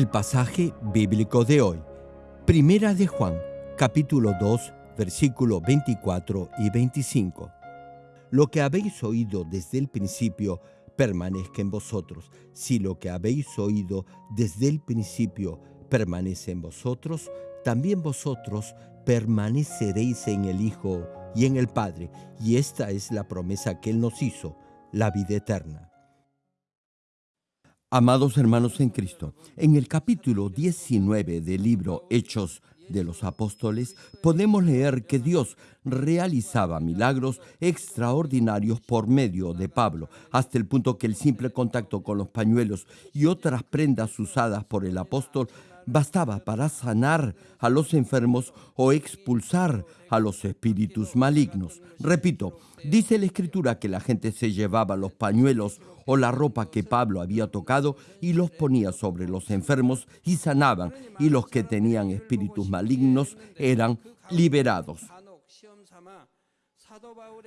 El pasaje bíblico de hoy, Primera de Juan, capítulo 2, versículos 24 y 25. Lo que habéis oído desde el principio permanezca en vosotros. Si lo que habéis oído desde el principio permanece en vosotros, también vosotros permaneceréis en el Hijo y en el Padre. Y esta es la promesa que Él nos hizo, la vida eterna. Amados hermanos en Cristo, en el capítulo 19 del libro Hechos de los Apóstoles podemos leer que Dios realizaba milagros extraordinarios por medio de Pablo, hasta el punto que el simple contacto con los pañuelos y otras prendas usadas por el apóstol bastaba para sanar a los enfermos o expulsar a los espíritus malignos. Repito, dice la escritura que la gente se llevaba los pañuelos o la ropa que Pablo había tocado y los ponía sobre los enfermos y sanaban, y los que tenían espíritus malignos eran liberados.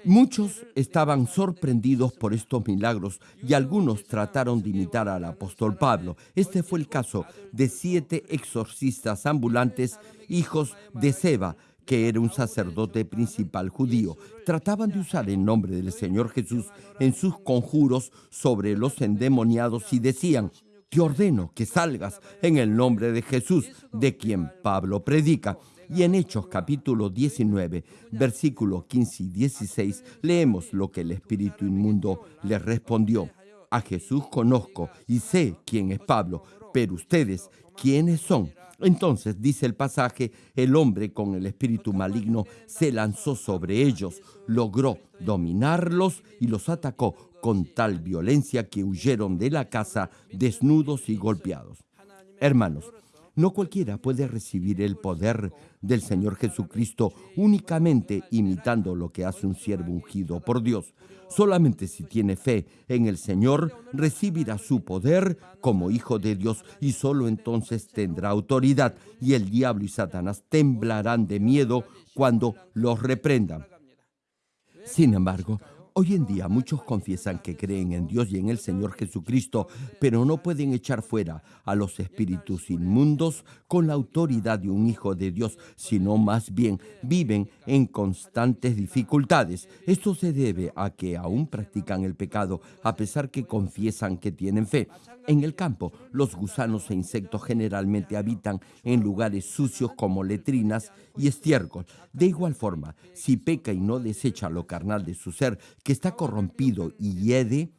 Muchos estaban sorprendidos por estos milagros y algunos trataron de imitar al apóstol Pablo. Este fue el caso de siete exorcistas ambulantes, hijos de Seba, que era un sacerdote principal judío. Trataban de usar el nombre del Señor Jesús en sus conjuros sobre los endemoniados y decían, te ordeno que salgas en el nombre de Jesús, de quien Pablo predica. Y en Hechos capítulo 19, versículos 15 y 16, leemos lo que el espíritu inmundo le respondió. A Jesús conozco y sé quién es Pablo, pero ustedes, ¿quiénes son? Entonces, dice el pasaje, el hombre con el espíritu maligno se lanzó sobre ellos, logró dominarlos y los atacó con tal violencia que huyeron de la casa desnudos y golpeados. Hermanos, no cualquiera puede recibir el poder del Señor Jesucristo únicamente imitando lo que hace un siervo ungido por Dios. Solamente si tiene fe en el Señor recibirá su poder como hijo de Dios y solo entonces tendrá autoridad y el diablo y Satanás temblarán de miedo cuando los reprendan. Sin embargo, Hoy en día muchos confiesan que creen en Dios y en el Señor Jesucristo, pero no pueden echar fuera a los espíritus inmundos con la autoridad de un Hijo de Dios, sino más bien viven en constantes dificultades. Esto se debe a que aún practican el pecado a pesar que confiesan que tienen fe. En el campo, los gusanos e insectos generalmente habitan en lugares sucios como letrinas y estiércol. De igual forma, si peca y no desecha lo carnal de su ser, que está corrompido y hiede,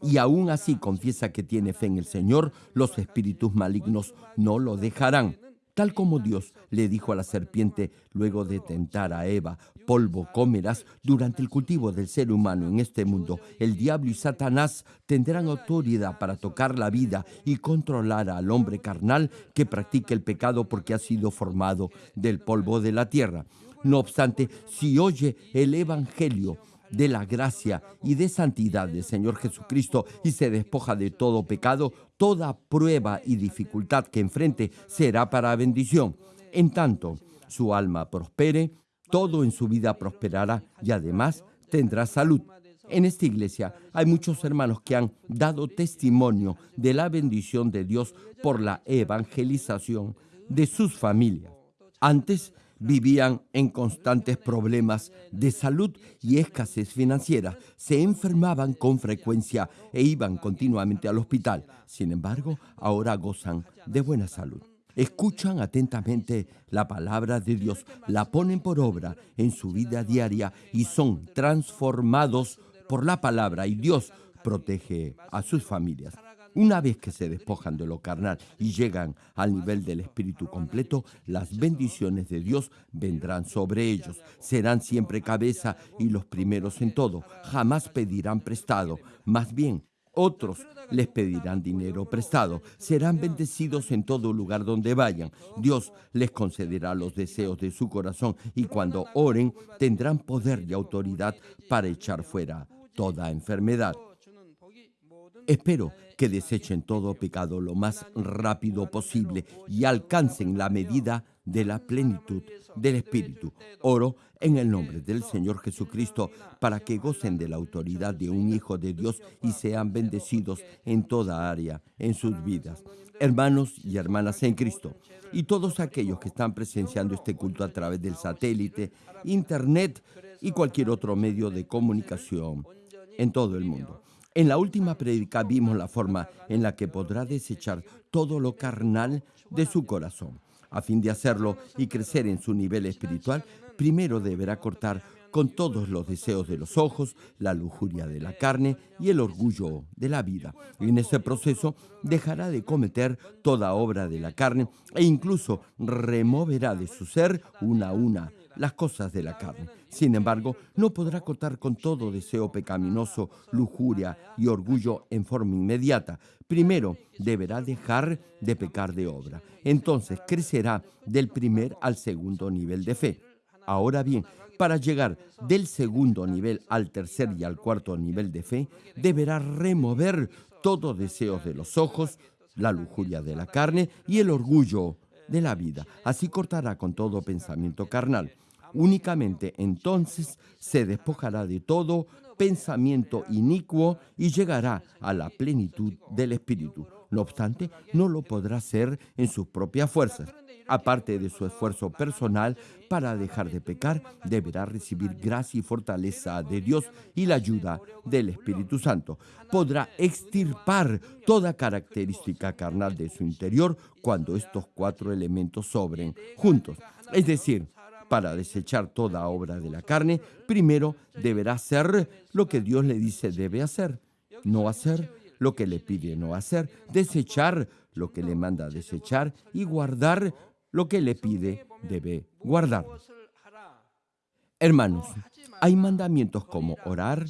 y aún así confiesa que tiene fe en el Señor, los espíritus malignos no lo dejarán. Tal como Dios le dijo a la serpiente luego de tentar a Eva, polvo comerás durante el cultivo del ser humano en este mundo, el diablo y Satanás tendrán autoridad para tocar la vida y controlar al hombre carnal que practica el pecado porque ha sido formado del polvo de la tierra. No obstante, si oye el Evangelio, de la gracia y de santidad del Señor Jesucristo y se despoja de todo pecado, toda prueba y dificultad que enfrente será para bendición. En tanto su alma prospere, todo en su vida prosperará y además tendrá salud. En esta iglesia hay muchos hermanos que han dado testimonio de la bendición de Dios por la evangelización de sus familias. Antes vivían en constantes problemas de salud y escasez financiera. Se enfermaban con frecuencia e iban continuamente al hospital. Sin embargo, ahora gozan de buena salud. Escuchan atentamente la palabra de Dios, la ponen por obra en su vida diaria y son transformados por la palabra y Dios protege a sus familias. Una vez que se despojan de lo carnal y llegan al nivel del espíritu completo, las bendiciones de Dios vendrán sobre ellos. Serán siempre cabeza y los primeros en todo. Jamás pedirán prestado. Más bien, otros les pedirán dinero prestado. Serán bendecidos en todo lugar donde vayan. Dios les concederá los deseos de su corazón y cuando oren tendrán poder y autoridad para echar fuera toda enfermedad. Espero que desechen todo pecado lo más rápido posible y alcancen la medida de la plenitud del Espíritu. Oro en el nombre del Señor Jesucristo para que gocen de la autoridad de un Hijo de Dios y sean bendecidos en toda área en sus vidas. Hermanos y hermanas en Cristo, y todos aquellos que están presenciando este culto a través del satélite, internet y cualquier otro medio de comunicación en todo el mundo. En la última prédica vimos la forma en la que podrá desechar todo lo carnal de su corazón. A fin de hacerlo y crecer en su nivel espiritual, primero deberá cortar con todos los deseos de los ojos, la lujuria de la carne y el orgullo de la vida. En ese proceso dejará de cometer toda obra de la carne e incluso removerá de su ser una a una las cosas de la carne. Sin embargo, no podrá cortar con todo deseo pecaminoso, lujuria y orgullo en forma inmediata. Primero, deberá dejar de pecar de obra. Entonces crecerá del primer al segundo nivel de fe. Ahora bien, para llegar del segundo nivel al tercer y al cuarto nivel de fe, deberá remover todo deseos de los ojos, la lujuria de la carne y el orgullo de la vida. Así cortará con todo pensamiento carnal. Únicamente entonces se despojará de todo pensamiento inicuo y llegará a la plenitud del Espíritu. No obstante, no lo podrá hacer en sus propias fuerzas. Aparte de su esfuerzo personal para dejar de pecar, deberá recibir gracia y fortaleza de Dios y la ayuda del Espíritu Santo. Podrá extirpar toda característica carnal de su interior cuando estos cuatro elementos sobren juntos. Es decir, para desechar toda obra de la carne, primero deberá hacer lo que Dios le dice debe hacer, no hacer lo que le pide no hacer, desechar lo que le manda desechar y guardar lo que le pide debe guardar. Hermanos, hay mandamientos como orar,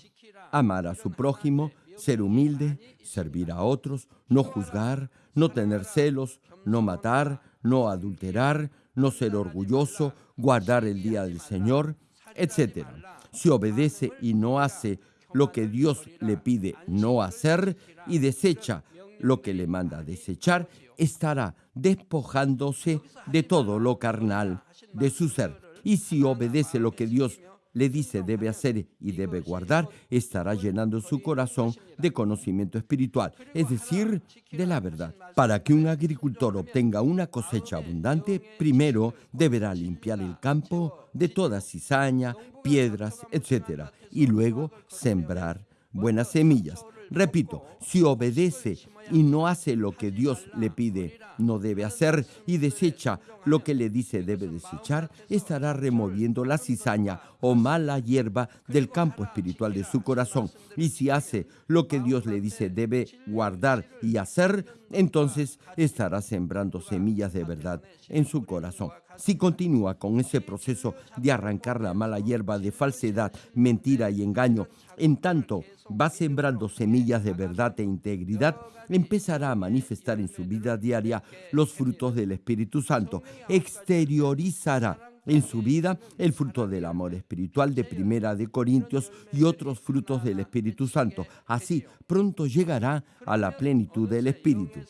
amar a su prójimo, ser humilde, servir a otros, no juzgar, no tener celos, no matar, no adulterar, no ser orgulloso, guardar el día del Señor, etc. Si obedece y no hace lo que Dios le pide no hacer y desecha lo que le manda desechar, estará despojándose de todo lo carnal de su ser. Y si obedece lo que Dios le dice debe hacer y debe guardar, estará llenando su corazón de conocimiento espiritual, es decir, de la verdad. Para que un agricultor obtenga una cosecha abundante, primero deberá limpiar el campo de toda cizaña, piedras, etc. Y luego sembrar buenas semillas. Repito, si obedece y no hace lo que Dios le pide, no debe hacer y desecha lo que le dice debe desechar, estará removiendo la cizaña o mala hierba del campo espiritual de su corazón. Y si hace lo que Dios le dice debe guardar y hacer, entonces estará sembrando semillas de verdad en su corazón. Si continúa con ese proceso de arrancar la mala hierba de falsedad, mentira y engaño, en tanto va sembrando semillas de verdad e integridad, empezará a manifestar en su vida diaria los frutos del Espíritu Santo. Exteriorizará en su vida el fruto del amor espiritual de Primera de Corintios y otros frutos del Espíritu Santo. Así pronto llegará a la plenitud del Espíritu.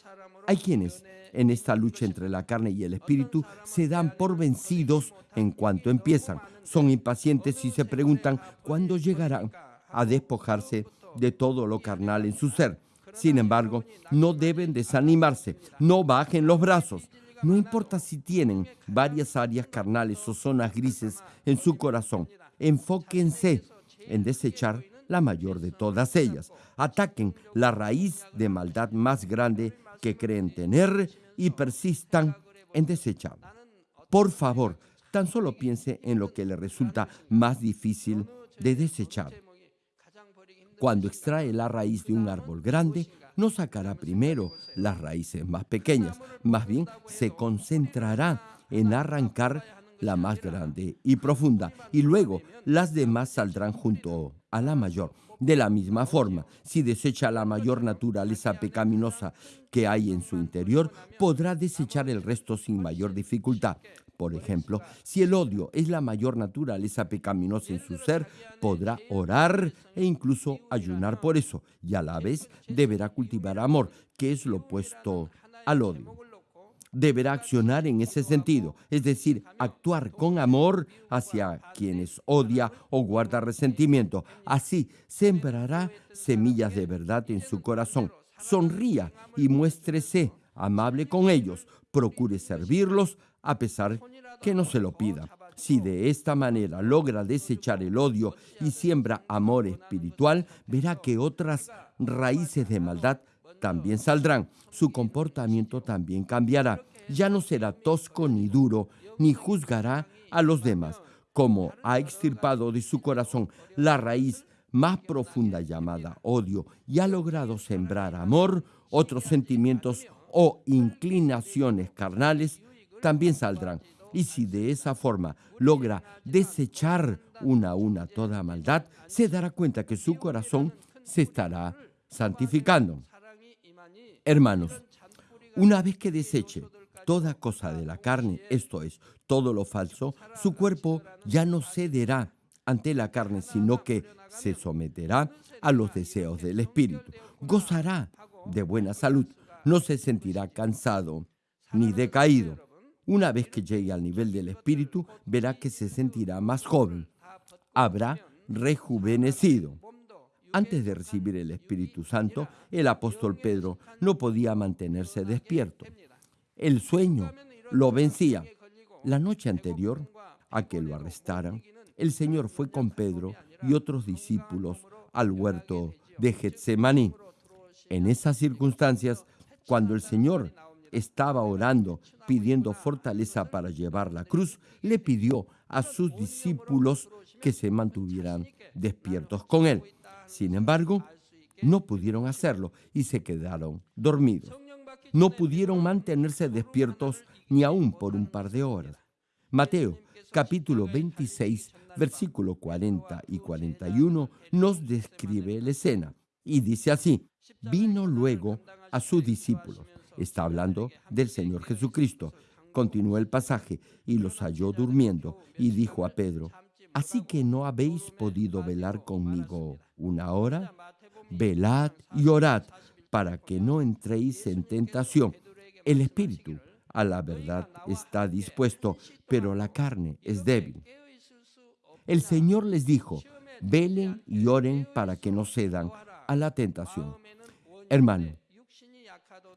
Hay quienes en esta lucha entre la carne y el espíritu se dan por vencidos en cuanto empiezan. Son impacientes y se preguntan cuándo llegarán a despojarse de todo lo carnal en su ser. Sin embargo, no deben desanimarse, no bajen los brazos. No importa si tienen varias áreas carnales o zonas grises en su corazón, enfóquense en desechar la mayor de todas ellas. Ataquen la raíz de maldad más grande que creen tener y persistan en desecharla. Por favor, tan solo piense en lo que le resulta más difícil de desechar. Cuando extrae la raíz de un árbol grande, no sacará primero las raíces más pequeñas, más bien se concentrará en arrancar la más grande y profunda, y luego las demás saldrán junto a la mayor. De la misma forma, si desecha la mayor naturaleza pecaminosa que hay en su interior, podrá desechar el resto sin mayor dificultad. Por ejemplo, si el odio es la mayor naturaleza pecaminosa en su ser, podrá orar e incluso ayunar por eso, y a la vez deberá cultivar amor, que es lo opuesto al odio. deberá accionar en ese sentido, es decir, actuar con amor hacia quienes odia o guarda resentimiento. Así sembrará semillas de verdad en su corazón. Sonría y muéstrese amable con ellos. Procure servirlos a pesar que no se lo pida. Si de esta manera logra desechar el odio y siembra amor espiritual, verá que otras raíces de maldad también saldrán. Su comportamiento también cambiará. Ya no será tosco ni duro, ni juzgará a los demás. Como ha extirpado de su corazón la raíz más profunda llamada odio y ha logrado sembrar amor, otros sentimientos o inclinaciones carnales también saldrán. Y si de esa forma logra desechar una a una toda maldad, se dará cuenta que su corazón se estará santificando. Hermanos, una vez que deseche toda cosa de la carne, esto es, todo lo falso, su cuerpo ya no cederá ante la carne, sino que se someterá a los deseos del Espíritu. Gozará de buena salud, no se sentirá cansado ni decaído. Una vez que llegue al nivel del Espíritu, verá que se sentirá más joven. Habrá rejuvenecido. Antes de recibir el Espíritu Santo, el apóstol Pedro no podía mantenerse despierto. El sueño lo vencía. La noche anterior a que lo arrestaran, el Señor fue con Pedro y otros discípulos al huerto de Getsemaní. En esas circunstancias, cuando el Señor estaba orando, pidiendo fortaleza para llevar la cruz, le pidió a sus discípulos que se mantuvieran despiertos con él. Sin embargo, no pudieron hacerlo y se quedaron dormidos. No pudieron mantenerse despiertos ni aún por un par de horas. Mateo capítulo 26, versículo 40 y 41 nos describe la escena y dice así, vino luego a sus discípulos, está hablando del Señor Jesucristo, continuó el pasaje, y los halló durmiendo, y dijo a Pedro, ¿así que no habéis podido velar conmigo una hora? Velad y orad para que no entréis en tentación. El espíritu a la verdad está dispuesto, pero la carne es débil. El Señor les dijo, velen y oren para que no cedan a la tentación. Hermano,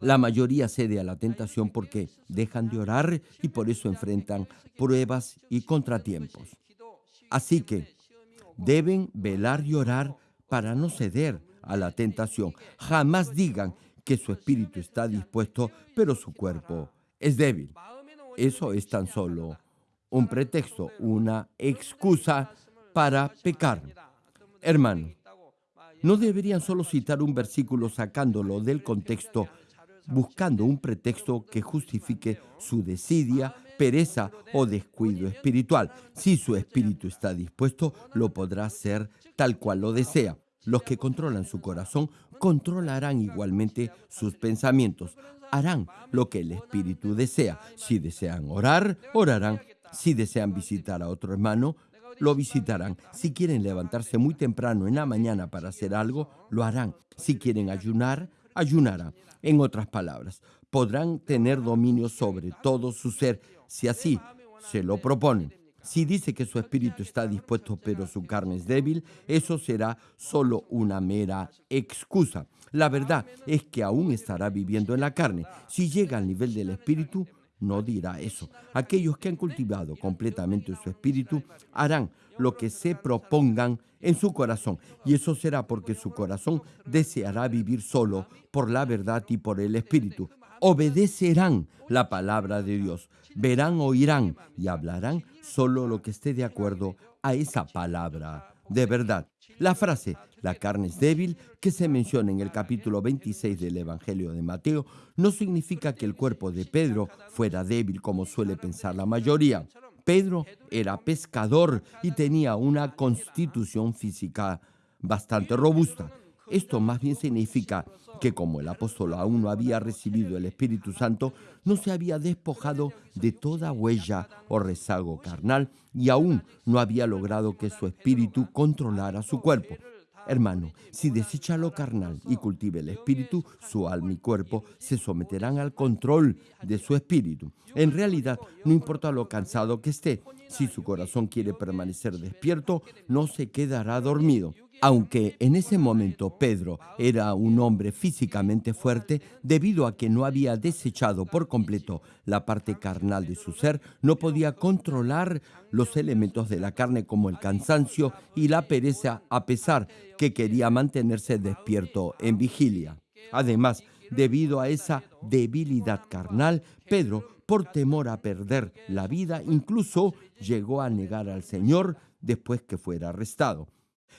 la mayoría cede a la tentación porque dejan de orar y por eso enfrentan pruebas y contratiempos. Así que deben velar y orar para no ceder a la tentación. Jamás digan que su espíritu está dispuesto, pero su cuerpo es débil. Eso es tan solo un pretexto, una excusa para pecar. Hermano, no deberían solo citar un versículo sacándolo del contexto, buscando un pretexto que justifique su desidia, pereza o descuido espiritual. Si su espíritu está dispuesto, lo podrá hacer tal cual lo desea. Los que controlan su corazón controlarán igualmente sus pensamientos. Harán lo que el Espíritu desea. Si desean orar, orarán. Si desean visitar a otro hermano, lo visitarán. Si quieren levantarse muy temprano en la mañana para hacer algo, lo harán. Si quieren ayunar, ayunarán. En otras palabras, podrán tener dominio sobre todo su ser si así se lo proponen. Si dice que su espíritu está dispuesto pero su carne es débil, eso será solo una mera excusa. La verdad es que aún estará viviendo en la carne. Si llega al nivel del espíritu, no dirá eso. Aquellos que han cultivado completamente su espíritu harán lo que se propongan en su corazón. Y eso será porque su corazón deseará vivir solo por la verdad y por el espíritu obedecerán la palabra de Dios, verán, oirán y hablarán solo lo que esté de acuerdo a esa palabra de verdad. La frase, la carne es débil, que se menciona en el capítulo 26 del Evangelio de Mateo, no significa que el cuerpo de Pedro fuera débil como suele pensar la mayoría. Pedro era pescador y tenía una constitución física bastante robusta. Esto más bien significa que como el apóstol aún no había recibido el Espíritu Santo, no se había despojado de toda huella o rezago carnal y aún no había logrado que su espíritu controlara su cuerpo. Hermano, si desecha lo carnal y cultiva el espíritu, su alma y cuerpo se someterán al control de su espíritu. En realidad, no importa lo cansado que esté, si su corazón quiere permanecer despierto, no se quedará dormido. Aunque en ese momento Pedro era un hombre físicamente fuerte, debido a que no había desechado por completo la parte carnal de su ser, no podía controlar los elementos de la carne como el cansancio y la pereza, a pesar que quería mantenerse despierto en vigilia. Además, debido a esa debilidad carnal, Pedro, por temor a perder la vida, incluso llegó a negar al Señor después que fuera arrestado.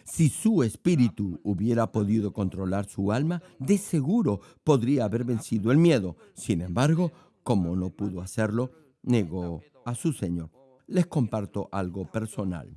Si su espíritu hubiera podido controlar su alma, de seguro podría haber vencido el miedo. Sin embargo, como no pudo hacerlo, negó a su Señor. Les comparto algo personal.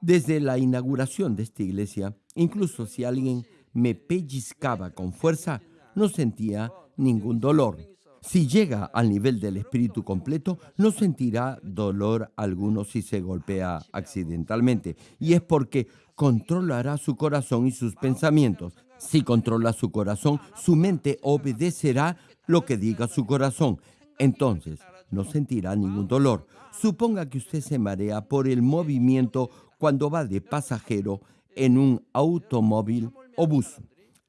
Desde la inauguración de esta iglesia, incluso si alguien me pellizcaba con fuerza, no sentía ningún dolor. Si llega al nivel del espíritu completo, no sentirá dolor alguno si se golpea accidentalmente. Y es porque controlará su corazón y sus pensamientos. Si controla su corazón, su mente obedecerá lo que diga su corazón. Entonces, no sentirá ningún dolor. Suponga que usted se marea por el movimiento cuando va de pasajero en un automóvil o bus.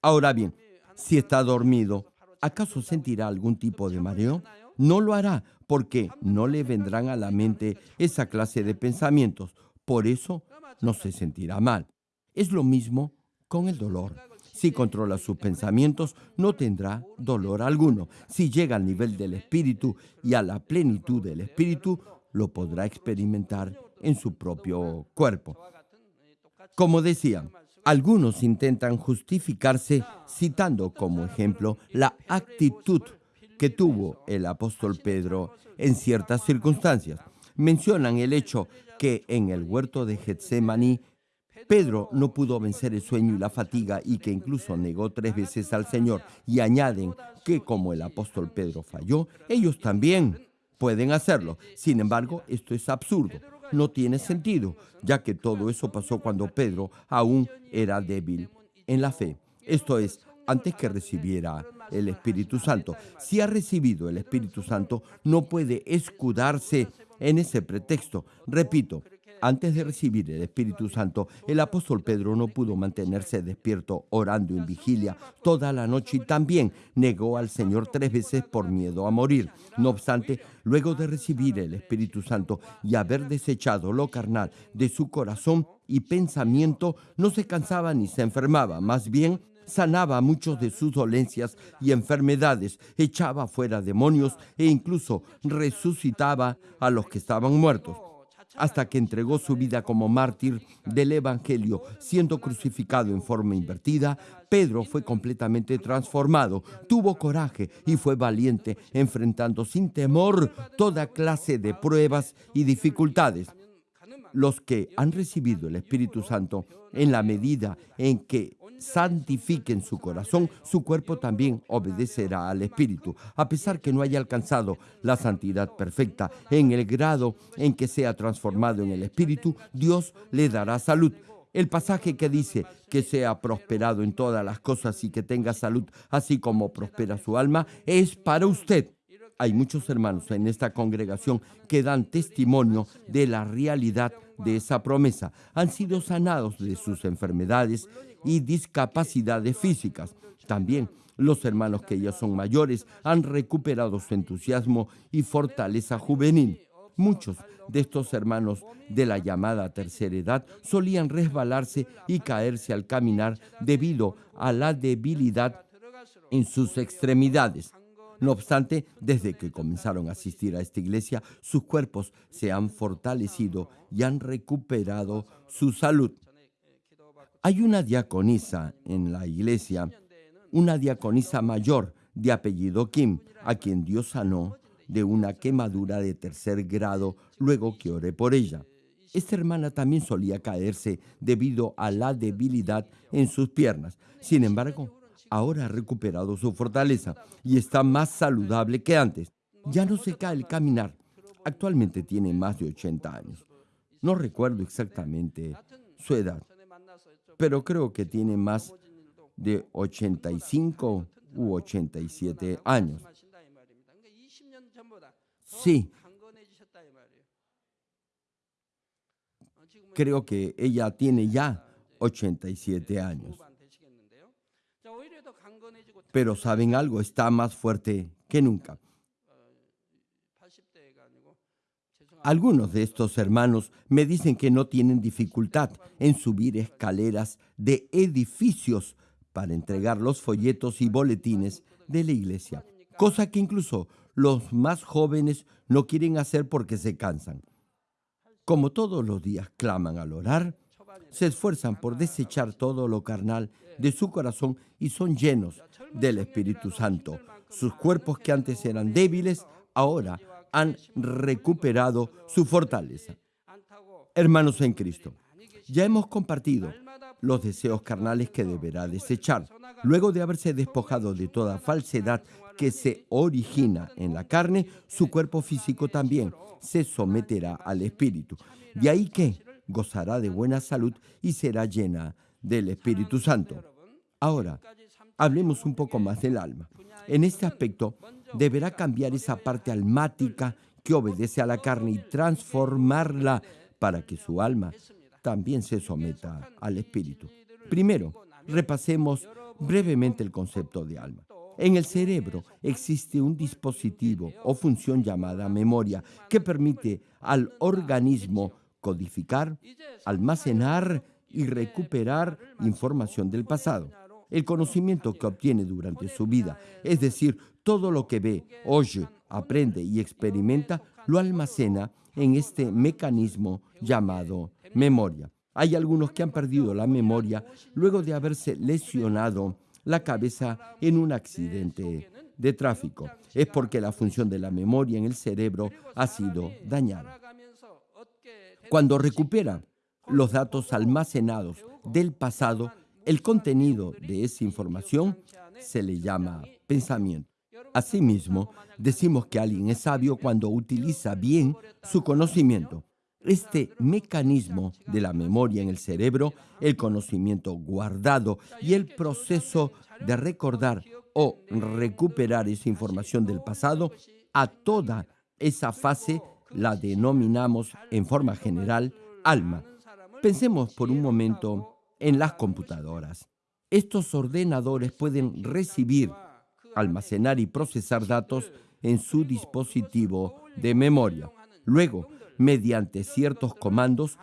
Ahora bien, si está dormido, ¿acaso sentirá algún tipo de mareo? No lo hará porque no le vendrán a la mente esa clase de pensamientos. Por eso no se sentirá mal. Es lo mismo con el dolor. Si controla sus pensamientos, no tendrá dolor alguno. Si llega al nivel del espíritu y a la plenitud del espíritu, lo podrá experimentar en su propio cuerpo. Como decía, algunos intentan justificarse citando como ejemplo la actitud que tuvo el apóstol Pedro en ciertas circunstancias. Mencionan el hecho que en el huerto de Getsemaní Pedro no pudo vencer el sueño y la fatiga y que incluso negó tres veces al Señor. Y añaden que como el apóstol Pedro falló, ellos también pueden hacerlo. Sin embargo, esto es absurdo. No tiene sentido, ya que todo eso pasó cuando Pedro aún era débil en la fe. Esto es, antes que recibiera el Espíritu Santo. Si ha recibido el Espíritu Santo, no puede escudarse en ese pretexto. Repito, antes de recibir el Espíritu Santo, el apóstol Pedro no pudo mantenerse despierto orando en vigilia toda la noche y también negó al Señor tres veces por miedo a morir. No obstante, luego de recibir el Espíritu Santo y haber desechado lo carnal de su corazón y pensamiento, no se cansaba ni se enfermaba, más bien sanaba muchos de sus dolencias y enfermedades, echaba fuera demonios e incluso resucitaba a los que estaban muertos hasta que entregó su vida como mártir del Evangelio, siendo crucificado en forma invertida, Pedro fue completamente transformado, tuvo coraje y fue valiente, enfrentando sin temor toda clase de pruebas y dificultades. Los que han recibido el Espíritu Santo, en la medida en que santifiquen su corazón, su cuerpo también obedecerá al Espíritu, a pesar que no haya alcanzado la santidad perfecta. En el grado en que sea transformado en el Espíritu, Dios le dará salud. El pasaje que dice que sea prosperado en todas las cosas y que tenga salud, así como prospera su alma, es para usted. Hay muchos hermanos en esta congregación que dan testimonio de la realidad de esa promesa. Han sido sanados de sus enfermedades y discapacidades físicas. También los hermanos que ya son mayores han recuperado su entusiasmo y fortaleza juvenil. Muchos de estos hermanos de la llamada tercera edad solían resbalarse y caerse al caminar debido a la debilidad en sus extremidades. No obstante, desde que comenzaron a asistir a esta iglesia, sus cuerpos se han fortalecido y han recuperado su salud. Hay una diaconisa en la iglesia, una diaconisa mayor de apellido Kim, a quien Dios sanó de una quemadura de tercer grado luego que oré por ella. Esta hermana también solía caerse debido a la debilidad en sus piernas. Sin embargo, ahora ha recuperado su fortaleza y está más saludable que antes. Ya no se cae el caminar. Actualmente tiene más de 80 años. No recuerdo exactamente su edad. Pero creo que tiene más de 85 u 87 años. Sí, creo que ella tiene ya 87 años. Pero saben algo, está más fuerte que nunca. Algunos de estos hermanos me dicen que no tienen dificultad en subir escaleras de edificios para entregar los folletos y boletines de la iglesia, cosa que incluso los más jóvenes no quieren hacer porque se cansan. Como todos los días claman al orar, se esfuerzan por desechar todo lo carnal de su corazón y son llenos del Espíritu Santo. Sus cuerpos que antes eran débiles, ahora han recuperado su fortaleza. Hermanos en Cristo, ya hemos compartido los deseos carnales que deberá desechar. Luego de haberse despojado de toda falsedad que se origina en la carne, su cuerpo físico también se someterá al Espíritu. De ahí que gozará de buena salud y será llena del Espíritu Santo. Ahora, hablemos un poco más del alma. En este aspecto, deberá cambiar esa parte almática que obedece a la carne y transformarla para que su alma también se someta al Espíritu. Primero, repasemos brevemente el concepto de alma. En el cerebro existe un dispositivo o función llamada memoria que permite al organismo codificar, almacenar y recuperar información del pasado. El conocimiento que obtiene durante su vida, es decir, todo lo que ve, oye, aprende y experimenta, lo almacena en este mecanismo llamado memoria. Hay algunos que han perdido la memoria luego de haberse lesionado la cabeza en un accidente de tráfico. Es porque la función de la memoria en el cerebro ha sido dañada. Cuando recupera los datos almacenados del pasado, el contenido de esa información se le llama pensamiento. Asimismo, decimos que alguien es sabio cuando utiliza bien su conocimiento. Este mecanismo de la memoria en el cerebro, el conocimiento guardado y el proceso de recordar o recuperar esa información del pasado, a toda esa fase la denominamos en forma general alma. Pensemos por un momento en las computadoras. Estos ordenadores pueden recibir, almacenar y procesar datos en su dispositivo de memoria. Luego, mediante ciertos comandos,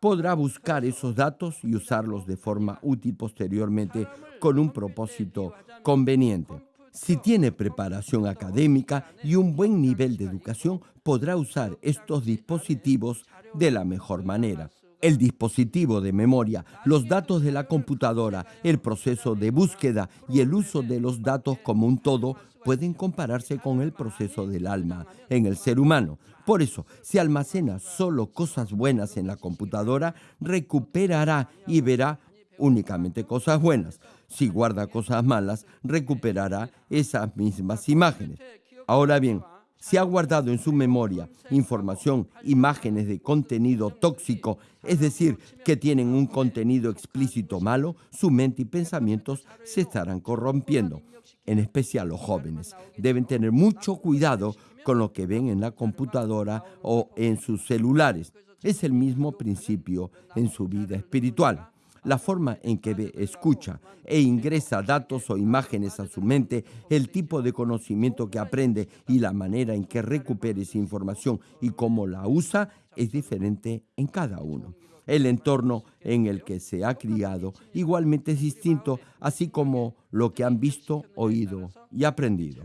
podrá buscar esos datos y usarlos de forma útil posteriormente con un propósito conveniente. Si tiene preparación académica y un buen nivel de educación, podrá usar estos dispositivos de la mejor manera. El dispositivo de memoria, los datos de la computadora, el proceso de búsqueda y el uso de los datos como un todo pueden compararse con el proceso del alma en el ser humano. Por eso, si almacena solo cosas buenas en la computadora, recuperará y verá únicamente cosas buenas. Si guarda cosas malas, recuperará esas mismas imágenes. Ahora bien, si ha guardado en su memoria información, imágenes de contenido tóxico, es decir, que tienen un contenido explícito malo, su mente y pensamientos se estarán corrompiendo. En especial los jóvenes deben tener mucho cuidado con lo que ven en la computadora o en sus celulares. Es el mismo principio en su vida espiritual. La forma en que ve, escucha e ingresa datos o imágenes a su mente, el tipo de conocimiento que aprende y la manera en que recupera esa información y cómo la usa es diferente en cada uno. El entorno en el que se ha criado igualmente es distinto, así como lo que han visto, oído y aprendido.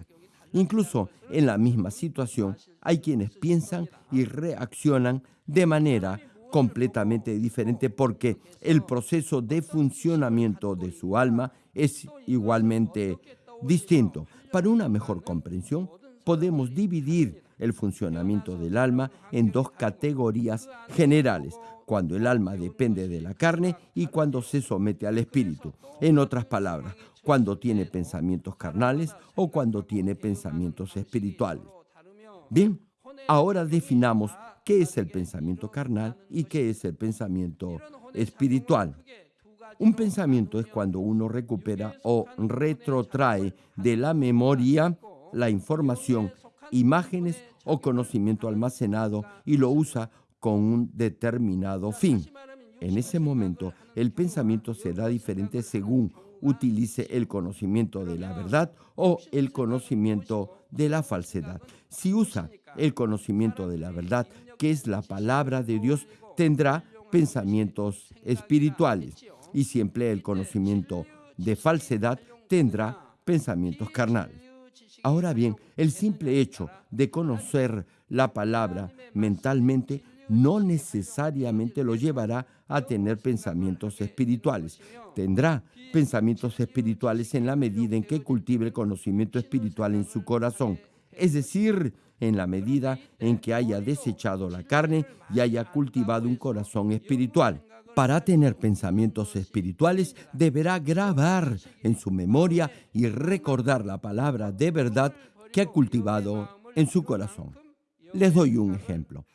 Incluso en la misma situación hay quienes piensan y reaccionan de manera completamente diferente porque el proceso de funcionamiento de su alma es igualmente distinto. Para una mejor comprensión, podemos dividir el funcionamiento del alma en dos categorías generales, cuando el alma depende de la carne y cuando se somete al espíritu. En otras palabras, cuando tiene pensamientos carnales o cuando tiene pensamientos espirituales. Bien, ahora definamos qué es el pensamiento carnal y qué es el pensamiento espiritual. Un pensamiento es cuando uno recupera o retrotrae de la memoria la información, imágenes o conocimiento almacenado y lo usa con un determinado fin. En ese momento, el pensamiento será diferente según utilice el conocimiento de la verdad o el conocimiento de la falsedad. Si usa el conocimiento de la verdad, que es la palabra de Dios, tendrá pensamientos espirituales. Y si emplea el conocimiento de falsedad, tendrá pensamientos carnales. Ahora bien, el simple hecho de conocer la palabra mentalmente no necesariamente lo llevará a tener pensamientos espirituales. Tendrá pensamientos espirituales en la medida en que cultive el conocimiento espiritual en su corazón, es decir, en la medida en que haya desechado la carne y haya cultivado un corazón espiritual. Para tener pensamientos espirituales deberá grabar en su memoria y recordar la palabra de verdad que ha cultivado en su corazón. Les doy un ejemplo.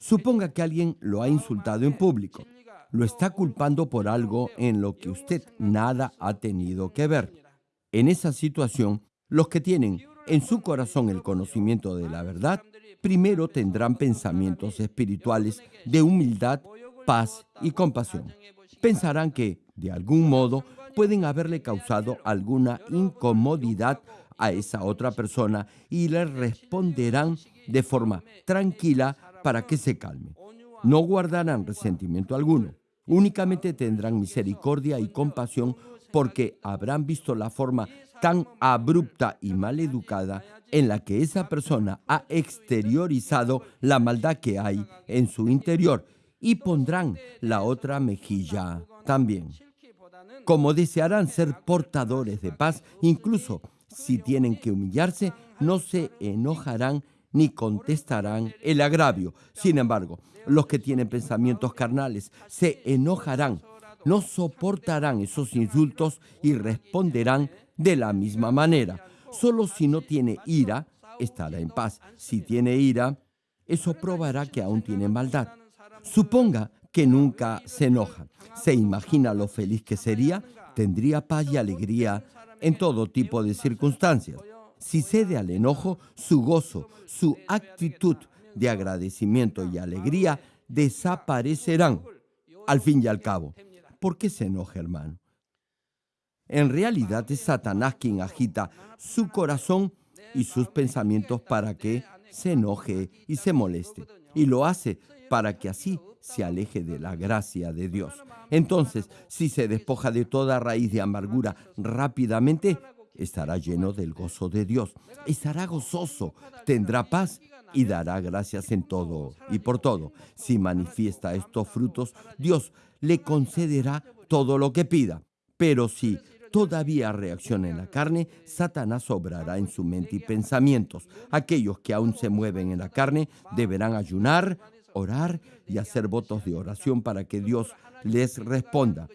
Suponga que alguien lo ha insultado en público. Lo está culpando por algo en lo que usted nada ha tenido que ver. En esa situación, los que tienen en su corazón el conocimiento de la verdad, primero tendrán pensamientos espirituales de humildad, paz y compasión. Pensarán que, de algún modo, pueden haberle causado alguna incomodidad a esa otra persona y le responderán de forma tranquila para que se calme. No guardarán resentimiento alguno, únicamente tendrán misericordia y compasión porque habrán visto la forma tan abrupta y mal educada en la que esa persona ha exteriorizado la maldad que hay en su interior y pondrán la otra mejilla también. Como desearán ser portadores de paz, incluso si tienen que humillarse, no se enojarán ni contestarán el agravio. Sin embargo, los que tienen pensamientos carnales se enojarán, no soportarán esos insultos y responderán de la misma manera. Solo si no tiene ira, estará en paz. Si tiene ira, eso probará que aún tiene maldad. Suponga que nunca se enoja. ¿Se imagina lo feliz que sería? Tendría paz y alegría en todo tipo de circunstancias. Si cede al enojo, su gozo, su actitud de agradecimiento y alegría desaparecerán. Al fin y al cabo, ¿por qué se enoja, hermano? En realidad es Satanás quien agita su corazón y sus pensamientos para que se enoje y se moleste. Y lo hace para que así se aleje de la gracia de Dios. Entonces, si se despoja de toda raíz de amargura rápidamente, estará lleno del gozo de Dios, estará gozoso, tendrá paz y dará gracias en todo y por todo. Si manifiesta estos frutos, Dios le concederá todo lo que pida. Pero si todavía reacciona en la carne, Satanás obrará en su mente y pensamientos. Aquellos que aún se mueven en la carne deberán ayunar, orar y hacer votos de oración para que Dios les responda.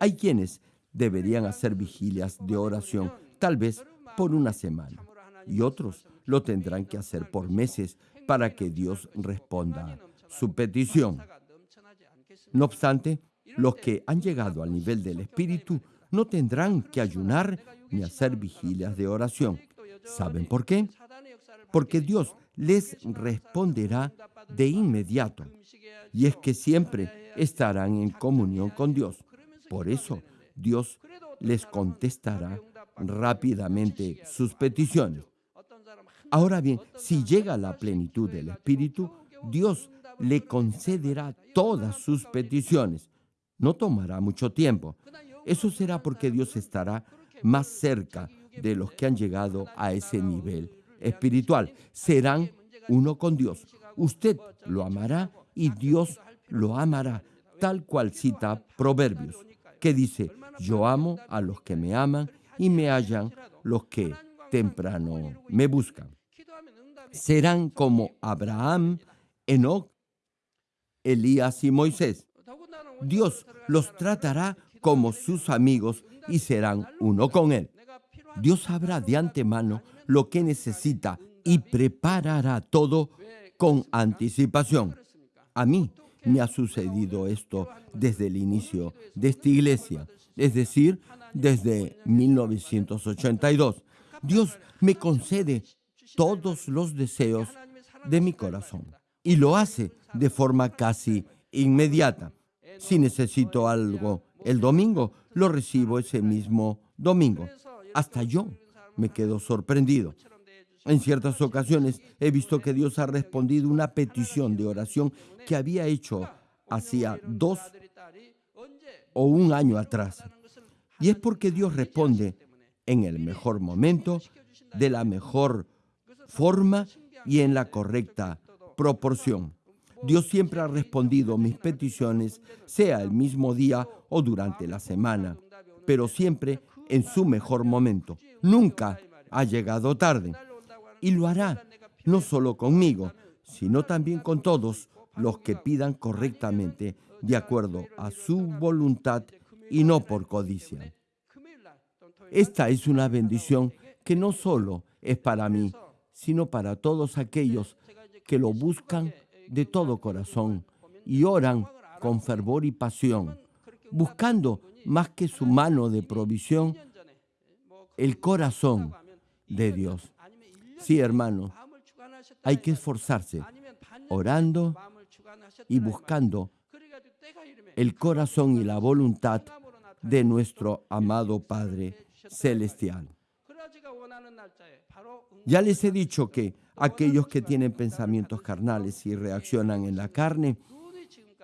Hay quienes deberían hacer vigilias de oración tal vez por una semana, y otros lo tendrán que hacer por meses para que Dios responda su petición. No obstante, los que han llegado al nivel del Espíritu no tendrán que ayunar ni hacer vigilias de oración. ¿Saben por qué? Porque Dios les responderá de inmediato. Y es que siempre estarán en comunión con Dios. Por eso Dios les contestará rápidamente sus peticiones. Ahora bien, si llega a la plenitud del Espíritu, Dios le concederá todas sus peticiones. No tomará mucho tiempo. Eso será porque Dios estará más cerca de los que han llegado a ese nivel espiritual. Serán uno con Dios. Usted lo amará y Dios lo amará, tal cual cita Proverbios, que dice, yo amo a los que me aman y me hallan los que temprano me buscan. Serán como Abraham, Enoch, Elías y Moisés. Dios los tratará como sus amigos y serán uno con Él. Dios sabrá de antemano lo que necesita y preparará todo con anticipación. A mí me ha sucedido esto desde el inicio de esta iglesia, es decir, desde 1982. Dios me concede todos los deseos de mi corazón y lo hace de forma casi inmediata. Si necesito algo el domingo, lo recibo ese mismo domingo. Hasta yo me quedo sorprendido. En ciertas ocasiones he visto que Dios ha respondido una petición de oración que había hecho hacía dos o un año atrás. Y es porque Dios responde en el mejor momento, de la mejor forma y en la correcta proporción. Dios siempre ha respondido mis peticiones, sea el mismo día o durante la semana, pero siempre en su mejor momento. Nunca ha llegado tarde. Y lo hará, no solo conmigo, sino también con todos los que pidan correctamente, de acuerdo a su voluntad y no por codicia. Esta es una bendición que no solo es para mí, sino para todos aquellos que lo buscan de todo corazón y oran con fervor y pasión, buscando más que su mano de provisión, el corazón de Dios. Sí, hermano, hay que esforzarse orando y buscando el corazón y la voluntad de nuestro amado Padre Celestial. Ya les he dicho que aquellos que tienen pensamientos carnales y reaccionan en la carne,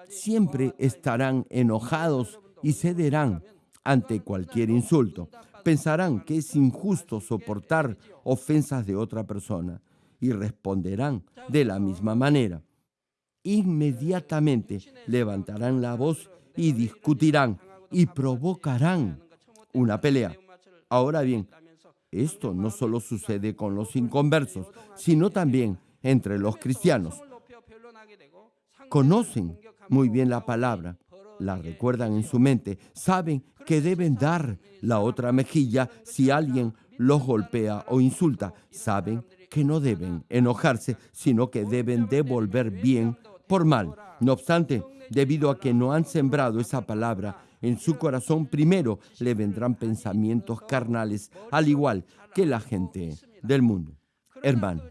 siempre estarán enojados y cederán ante cualquier insulto. Pensarán que es injusto soportar ofensas de otra persona y responderán de la misma manera. Inmediatamente levantarán la voz y discutirán y provocarán una pelea. Ahora bien, esto no solo sucede con los inconversos, sino también entre los cristianos. Conocen muy bien la palabra, la recuerdan en su mente, saben que deben dar la otra mejilla si alguien los golpea o insulta, saben que no deben enojarse, sino que deben devolver bien por mal. No obstante, debido a que no han sembrado esa palabra en su corazón, primero le vendrán pensamientos carnales, al igual que la gente del mundo. Hermano,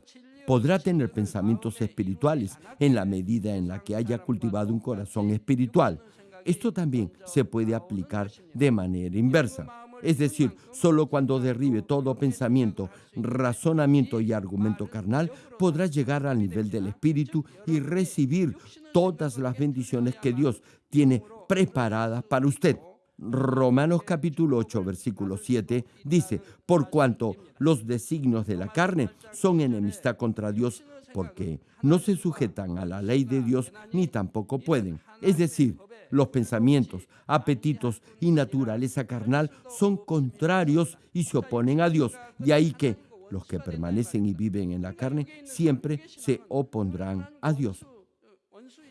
podrá tener pensamientos espirituales en la medida en la que haya cultivado un corazón espiritual. Esto también se puede aplicar de manera inversa. Es decir, solo cuando derribe todo pensamiento, razonamiento y argumento carnal, podrá llegar al nivel del Espíritu y recibir todas las bendiciones que Dios tiene preparadas para usted. Romanos capítulo 8, versículo 7 dice, por cuanto los designios de la carne son enemistad contra Dios, porque no se sujetan a la ley de Dios ni tampoco pueden. Es decir, los pensamientos, apetitos y naturaleza carnal son contrarios y se oponen a Dios. De ahí que los que permanecen y viven en la carne siempre se opondrán a Dios.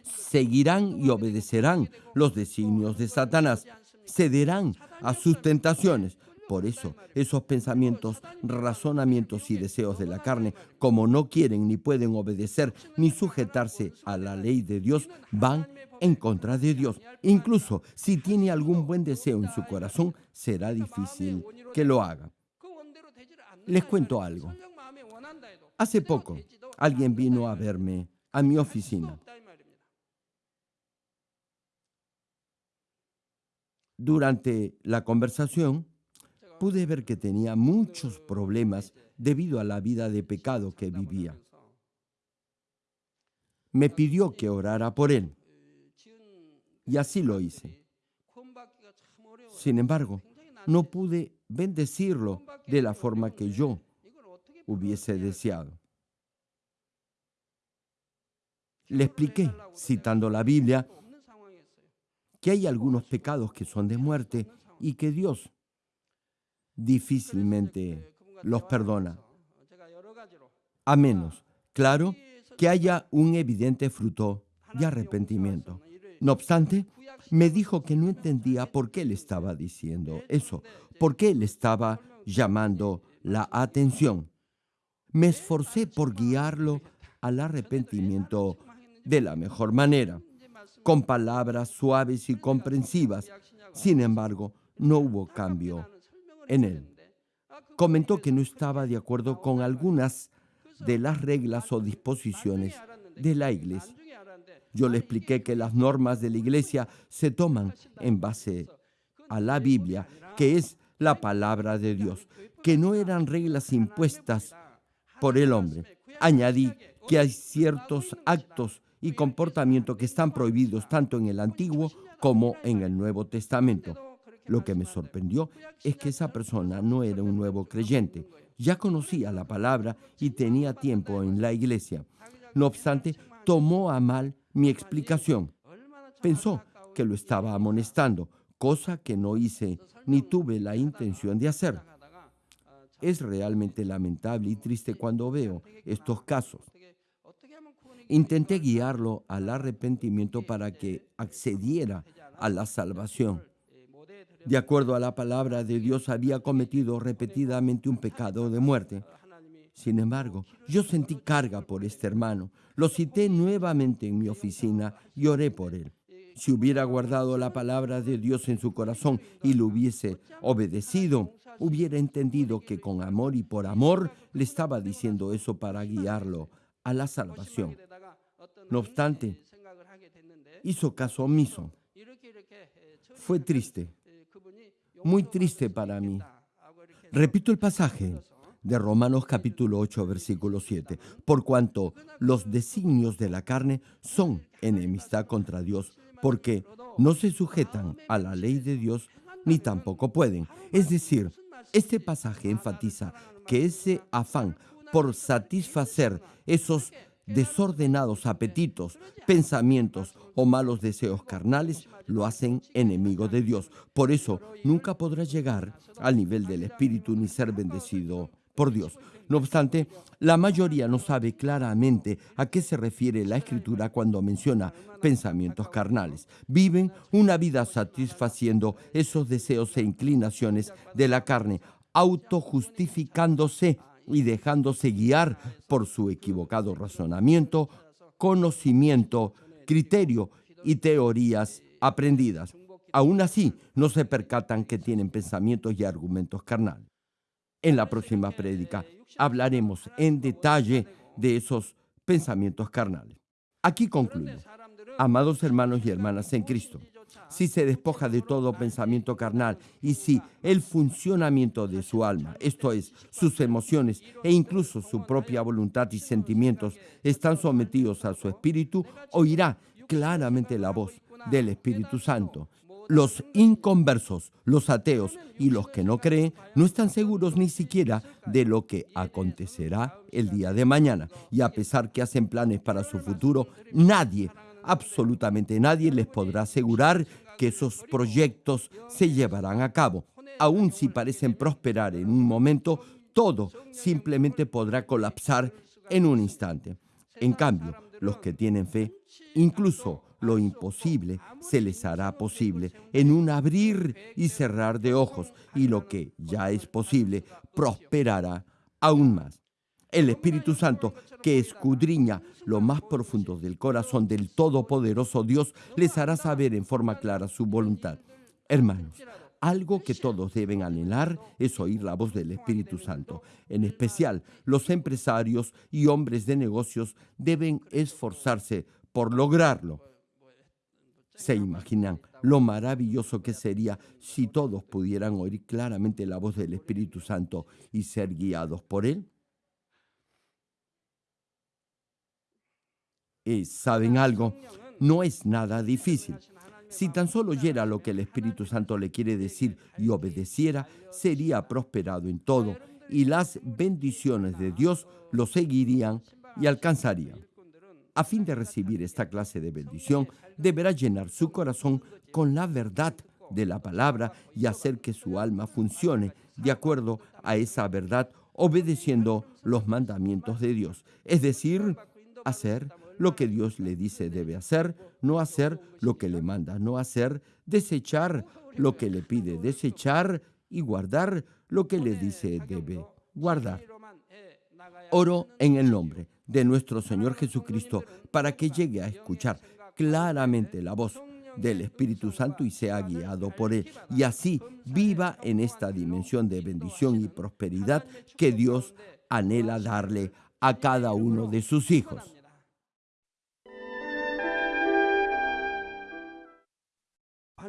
Seguirán y obedecerán los designios de Satanás, cederán a sus tentaciones, por eso, esos pensamientos, razonamientos y deseos de la carne, como no quieren ni pueden obedecer ni sujetarse a la ley de Dios, van en contra de Dios. Incluso si tiene algún buen deseo en su corazón, será difícil que lo haga. Les cuento algo. Hace poco, alguien vino a verme a mi oficina. Durante la conversación, pude ver que tenía muchos problemas debido a la vida de pecado que vivía. Me pidió que orara por él y así lo hice. Sin embargo, no pude bendecirlo de la forma que yo hubiese deseado. Le expliqué, citando la Biblia, que hay algunos pecados que son de muerte y que Dios difícilmente los perdona. A menos, claro, que haya un evidente fruto de arrepentimiento. No obstante, me dijo que no entendía por qué le estaba diciendo eso, por qué le estaba llamando la atención. Me esforcé por guiarlo al arrepentimiento de la mejor manera. Con palabras suaves y comprensivas. Sin embargo, no hubo cambio en él. Comentó que no estaba de acuerdo con algunas de las reglas o disposiciones de la iglesia. Yo le expliqué que las normas de la iglesia se toman en base a la Biblia, que es la palabra de Dios, que no eran reglas impuestas por el hombre. Añadí que hay ciertos actos y comportamientos que están prohibidos tanto en el Antiguo como en el Nuevo Testamento. Lo que me sorprendió es que esa persona no era un nuevo creyente, ya conocía la palabra y tenía tiempo en la iglesia. No obstante, tomó a mal mi explicación. Pensó que lo estaba amonestando, cosa que no hice ni tuve la intención de hacer. Es realmente lamentable y triste cuando veo estos casos. Intenté guiarlo al arrepentimiento para que accediera a la salvación. De acuerdo a la palabra de Dios, había cometido repetidamente un pecado de muerte. Sin embargo, yo sentí carga por este hermano. Lo cité nuevamente en mi oficina y oré por él. Si hubiera guardado la palabra de Dios en su corazón y lo hubiese obedecido, hubiera entendido que con amor y por amor le estaba diciendo eso para guiarlo a la salvación. No obstante, hizo caso omiso. Fue triste, muy triste para mí. Repito el pasaje de Romanos capítulo 8, versículo 7. Por cuanto los designios de la carne son enemistad contra Dios, porque no se sujetan a la ley de Dios ni tampoco pueden. Es decir, este pasaje enfatiza que ese afán por satisfacer esos desordenados apetitos, pensamientos o malos deseos carnales lo hacen enemigo de Dios. Por eso nunca podrá llegar al nivel del Espíritu ni ser bendecido por Dios. No obstante, la mayoría no sabe claramente a qué se refiere la Escritura cuando menciona pensamientos carnales. Viven una vida satisfaciendo esos deseos e inclinaciones de la carne, autojustificándose y dejándose guiar por su equivocado razonamiento, conocimiento, criterio y teorías aprendidas. Aún así, no se percatan que tienen pensamientos y argumentos carnales. En la próxima prédica hablaremos en detalle de esos pensamientos carnales. Aquí concluyo. Amados hermanos y hermanas en Cristo, si se despoja de todo pensamiento carnal y si el funcionamiento de su alma, esto es, sus emociones e incluso su propia voluntad y sentimientos están sometidos a su espíritu, oirá claramente la voz del Espíritu Santo. Los inconversos, los ateos y los que no creen no están seguros ni siquiera de lo que acontecerá el día de mañana. Y a pesar que hacen planes para su futuro, nadie absolutamente nadie les podrá asegurar que esos proyectos se llevarán a cabo. Aun si parecen prosperar en un momento, todo simplemente podrá colapsar en un instante. En cambio, los que tienen fe, incluso lo imposible se les hará posible en un abrir y cerrar de ojos, y lo que ya es posible prosperará aún más. El Espíritu Santo, que escudriña lo más profundo del corazón del Todopoderoso Dios, les hará saber en forma clara su voluntad. Hermanos, algo que todos deben anhelar es oír la voz del Espíritu Santo. En especial, los empresarios y hombres de negocios deben esforzarse por lograrlo. ¿Se imaginan lo maravilloso que sería si todos pudieran oír claramente la voz del Espíritu Santo y ser guiados por Él? Saben algo, no es nada difícil. Si tan solo oyera lo que el Espíritu Santo le quiere decir y obedeciera, sería prosperado en todo y las bendiciones de Dios lo seguirían y alcanzarían. A fin de recibir esta clase de bendición, deberá llenar su corazón con la verdad de la palabra y hacer que su alma funcione de acuerdo a esa verdad, obedeciendo los mandamientos de Dios. Es decir, hacer lo que Dios le dice debe hacer, no hacer lo que le manda no hacer, desechar lo que le pide desechar y guardar lo que le dice debe guardar. Oro en el nombre de nuestro Señor Jesucristo para que llegue a escuchar claramente la voz del Espíritu Santo y sea guiado por Él. Y así viva en esta dimensión de bendición y prosperidad que Dios anhela darle a cada uno de sus hijos.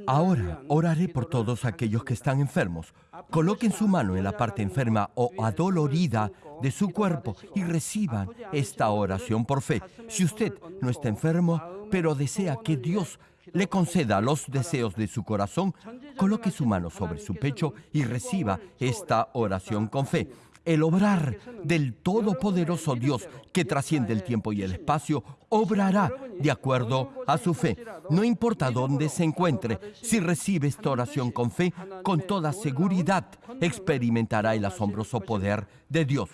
Ahora oraré por todos aquellos que están enfermos. Coloquen su mano en la parte enferma o adolorida de su cuerpo y reciban esta oración por fe. Si usted no está enfermo, pero desea que Dios le conceda los deseos de su corazón, coloque su mano sobre su pecho y reciba esta oración con fe el obrar del Todopoderoso Dios que trasciende el tiempo y el espacio, obrará de acuerdo a su fe. No importa dónde se encuentre, si recibe esta oración con fe, con toda seguridad experimentará el asombroso poder de Dios.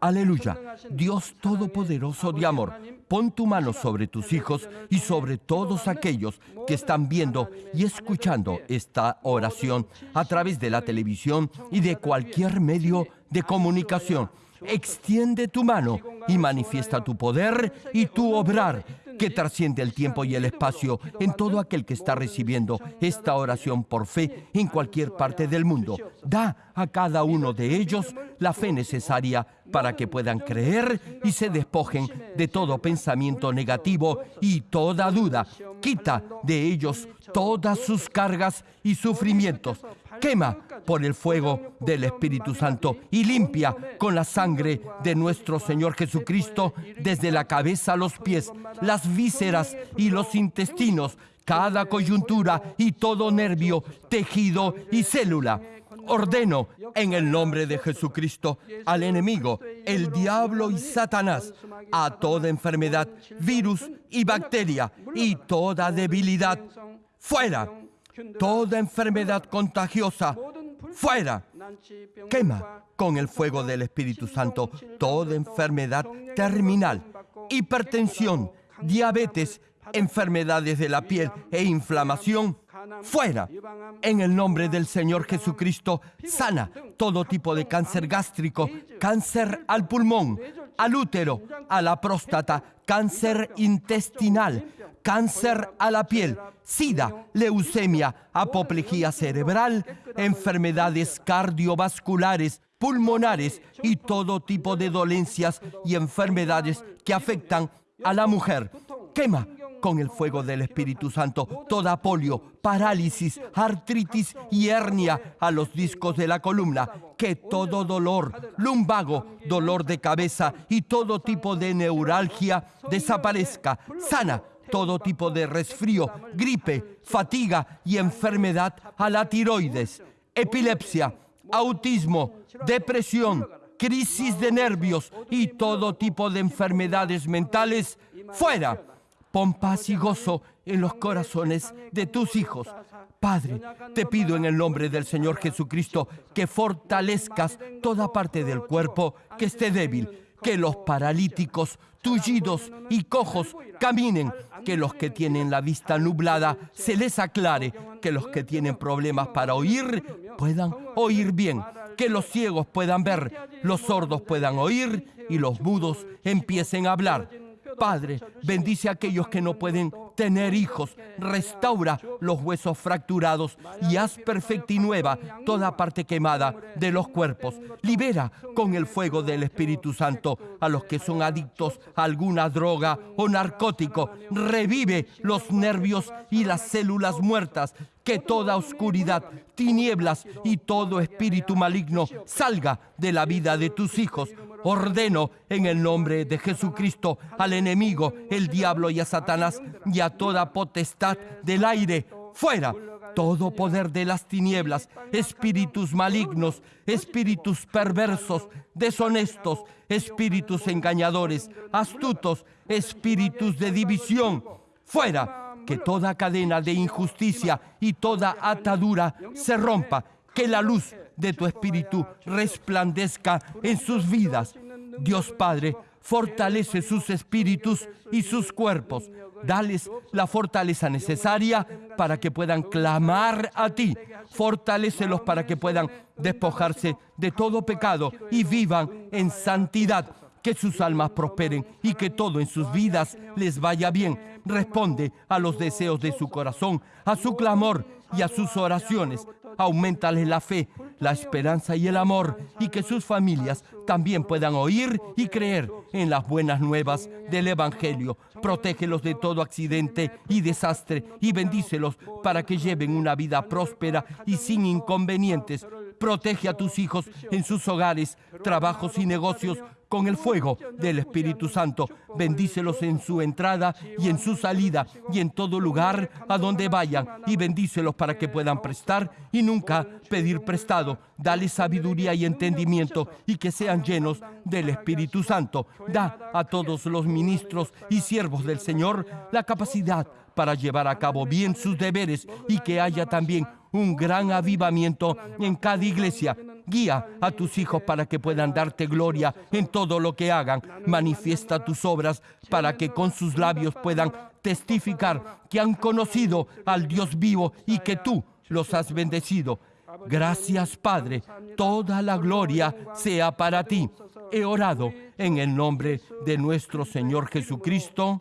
Aleluya. Dios Todopoderoso de amor, pon tu mano sobre tus hijos y sobre todos aquellos que están viendo y escuchando esta oración a través de la televisión y de cualquier medio de comunicación. Extiende tu mano y manifiesta tu poder y tu obrar que trasciende el tiempo y el espacio en todo aquel que está recibiendo esta oración por fe en cualquier parte del mundo. Da a cada uno de ellos la fe necesaria para que puedan creer y se despojen de todo pensamiento negativo y toda duda. Quita de ellos todas sus cargas y sufrimientos. Quema por el fuego del Espíritu Santo y limpia con la sangre de nuestro Señor Jesucristo desde la cabeza a los pies, las vísceras y los intestinos, cada coyuntura y todo nervio, tejido y célula ordeno en el nombre de Jesucristo al enemigo, el diablo y Satanás, a toda enfermedad, virus y bacteria y toda debilidad, fuera, toda enfermedad contagiosa, fuera. Quema con el fuego del Espíritu Santo toda enfermedad terminal, hipertensión, diabetes, enfermedades de la piel e inflamación, fuera. En el nombre del Señor Jesucristo, sana todo tipo de cáncer gástrico, cáncer al pulmón, al útero, a la próstata, cáncer intestinal, cáncer a la piel, sida, leucemia, apoplejía cerebral, enfermedades cardiovasculares, pulmonares y todo tipo de dolencias y enfermedades que afectan a la mujer. Quema con el fuego del Espíritu Santo toda polio, parálisis, artritis y hernia a los discos de la columna. Que todo dolor, lumbago, dolor de cabeza y todo tipo de neuralgia desaparezca. Sana todo tipo de resfrío, gripe, fatiga y enfermedad a la tiroides, epilepsia, autismo, depresión, crisis de nervios y todo tipo de enfermedades mentales, fuera Pon paz y gozo en los corazones de tus hijos. Padre, te pido en el nombre del Señor Jesucristo que fortalezcas toda parte del cuerpo que esté débil, que los paralíticos, tullidos y cojos caminen, que los que tienen la vista nublada se les aclare, que los que tienen problemas para oír puedan oír bien, que los ciegos puedan ver, los sordos puedan oír y los mudos empiecen a hablar Padre, bendice a aquellos que no pueden tener hijos, restaura los huesos fracturados y haz perfecta y nueva toda parte quemada de los cuerpos. Libera con el fuego del Espíritu Santo a los que son adictos a alguna droga o narcótico. Revive los nervios y las células muertas que toda oscuridad, tinieblas y todo espíritu maligno salga de la vida de tus hijos. Ordeno en el nombre de Jesucristo al enemigo, el diablo y a Satanás y a toda potestad del aire, fuera todo poder de las tinieblas, espíritus malignos, espíritus perversos, deshonestos, espíritus engañadores, astutos, espíritus de división, fuera que toda cadena de injusticia y toda atadura se rompa, que la luz de tu espíritu resplandezca en sus vidas. Dios Padre, fortalece sus espíritus y sus cuerpos. Dales la fortaleza necesaria para que puedan clamar a ti. Fortalécelos para que puedan despojarse de todo pecado y vivan en santidad. Que sus almas prosperen y que todo en sus vidas les vaya bien responde a los deseos de su corazón, a su clamor y a sus oraciones. Aumentale la fe, la esperanza y el amor, y que sus familias también puedan oír y creer en las buenas nuevas del Evangelio. Protégelos de todo accidente y desastre y bendícelos para que lleven una vida próspera y sin inconvenientes. Protege a tus hijos en sus hogares, trabajos y negocios con el fuego del Espíritu Santo. Bendícelos en su entrada y en su salida y en todo lugar a donde vayan y bendícelos para que puedan prestar y nunca pedir prestado. Dale sabiduría y entendimiento y que sean llenos del Espíritu Santo. Da a todos los ministros y siervos del Señor la capacidad para llevar a cabo bien sus deberes y que haya también un gran avivamiento en cada iglesia. Guía a tus hijos para que puedan darte gloria en todo lo que hagan. Manifiesta tus obras para que con sus labios puedan testificar que han conocido al Dios vivo y que tú los has bendecido. Gracias, Padre. Toda la gloria sea para ti. He orado en el nombre de nuestro Señor Jesucristo.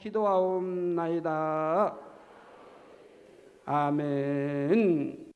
Amén.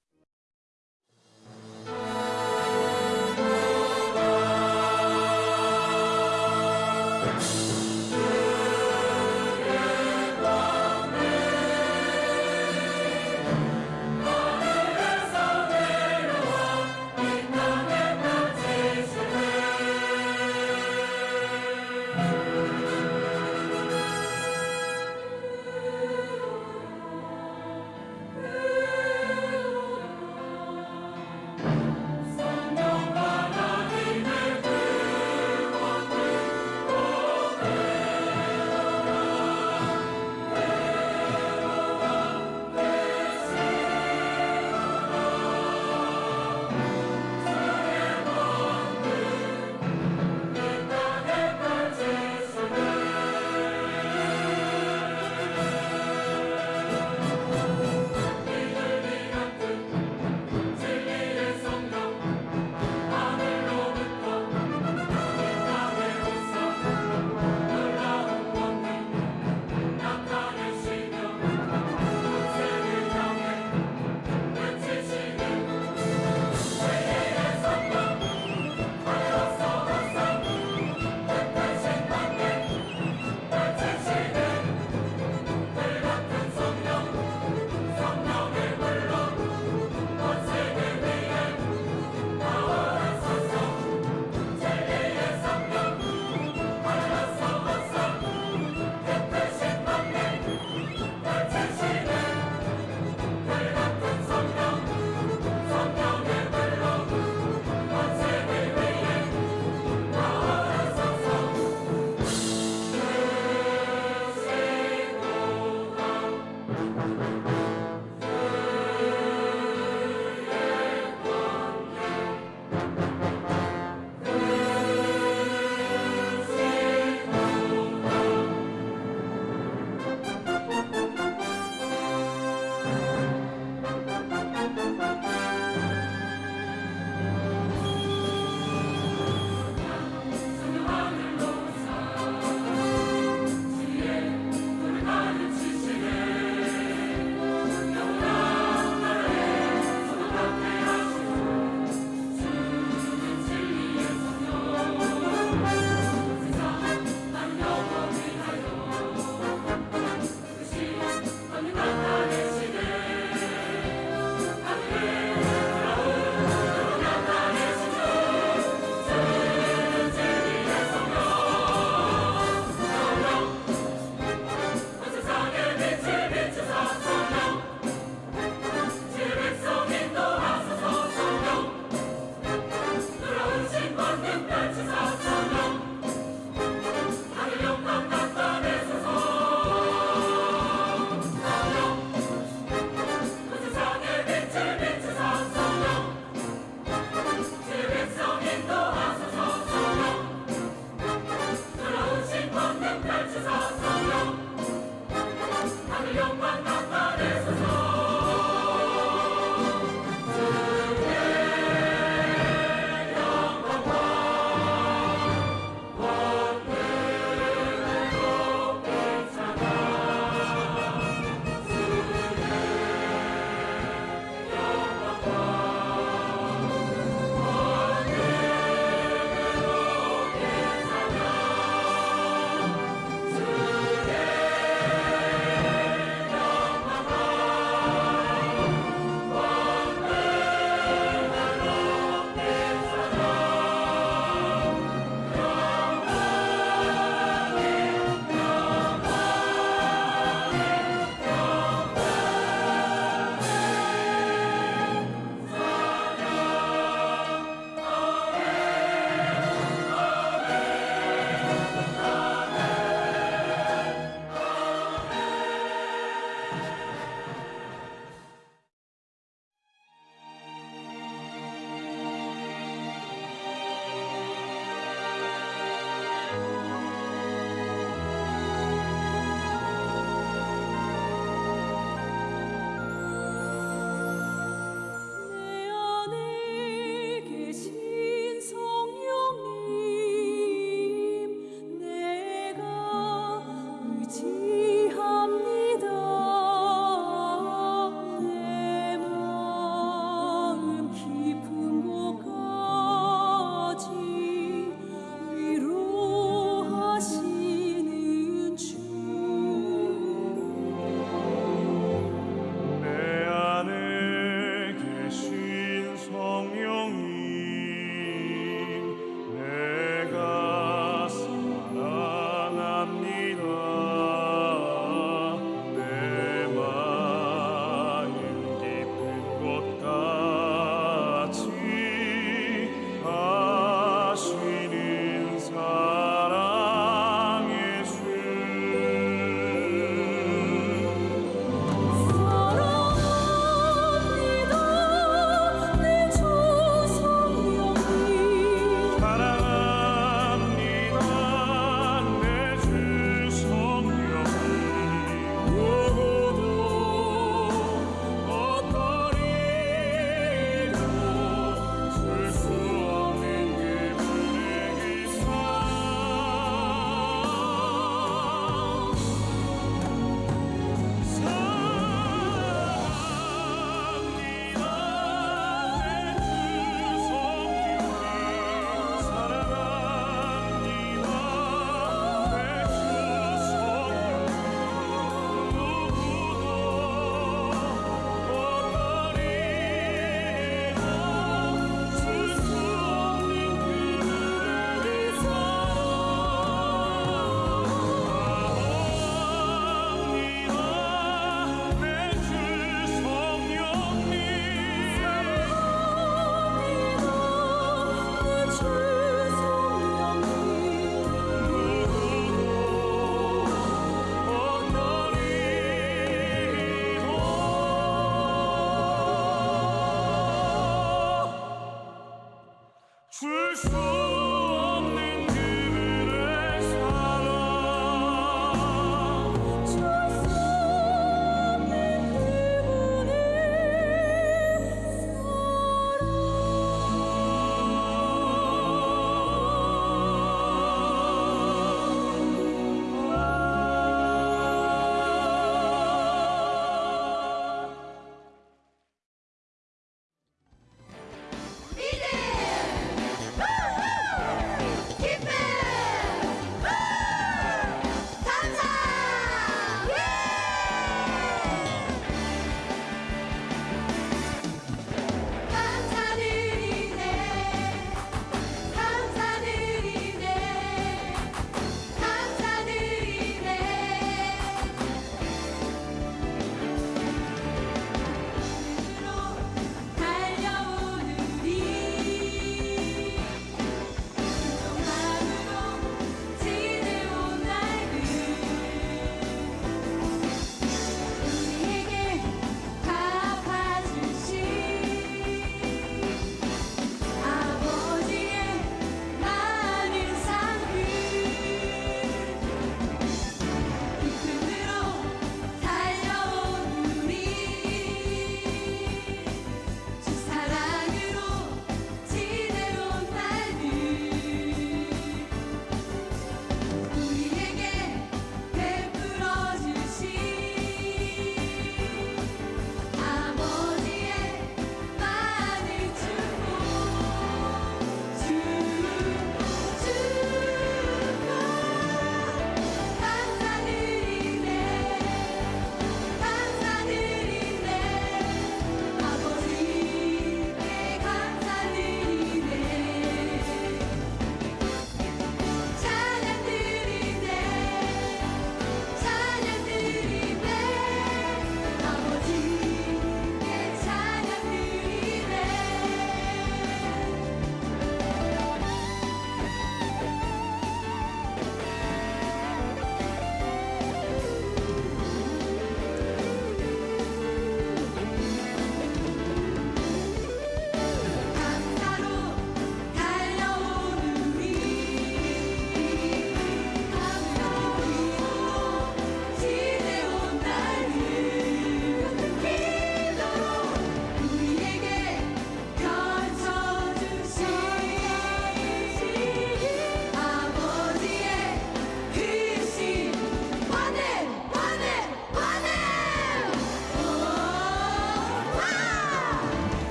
Fish food.